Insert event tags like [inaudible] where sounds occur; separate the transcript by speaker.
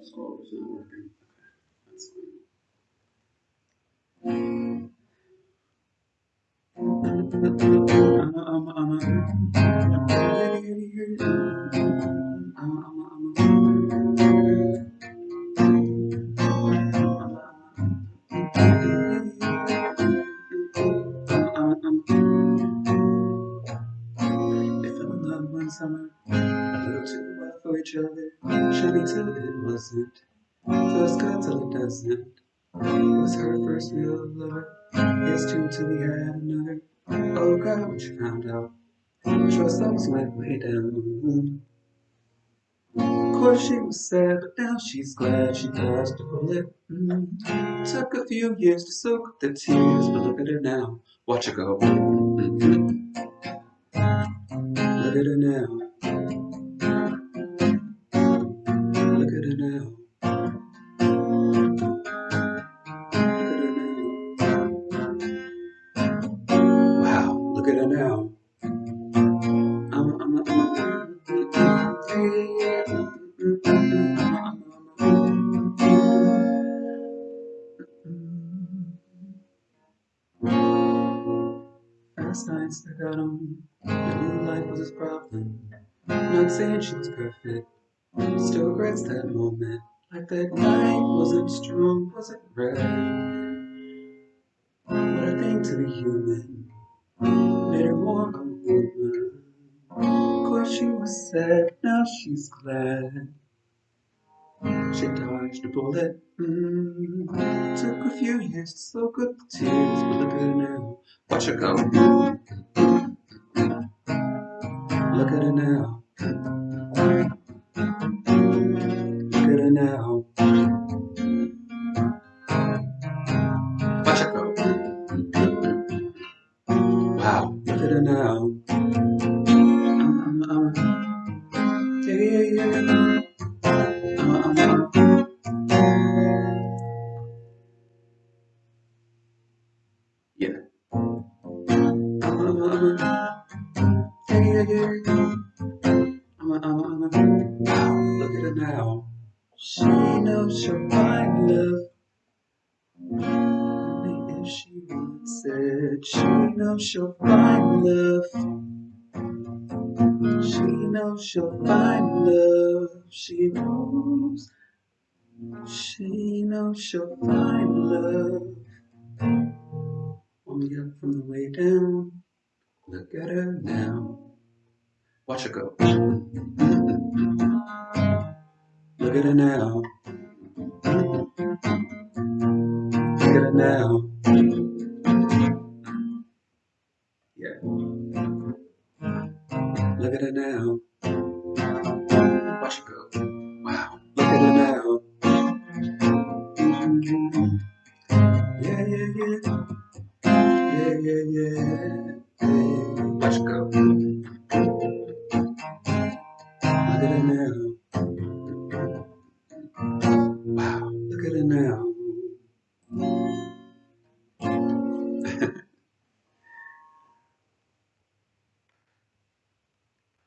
Speaker 1: the scroll is not working. Okay, that's fine. If I'm in love with someone, I love to wild for each other. Shiny till it wasn't, till it doesn't. It was her first real lover, his too till he had another. Oh God, what you found out? Trust levels went way down. Of course she was sad, but now she's glad she dodged a bullet. Mm. Took a few years to soak the tears, but look at her now. Watch her go. Mm-hmm. Look at her now. Last nights I got on, I knew life was his problem. Not saying she was perfect, still regrets that moment. Like that night wasn't strong, wasn't right. But I think to be human made her of a course she was sad, now she's glad. She dodged a bullet. Mm. Took a few years to soak up the tears, but look at her now. Watch her go. Look at her now. Yeah. Um, um, um, um. Wow, look at her now. She knows she'll find love. Only if she wants it. She knows she'll find love. She knows she'll find love. She knows. She knows she'll find love. We up from the way down, look at her now. Watch her go. Look at her now. Look at her now. Yeah. Look at her now. Watch her go. Wow. Look at her now. Yeah, yeah. Yeah, yeah, yeah. yeah. Watch her go. Look at her now. Wow, look at her now. [laughs]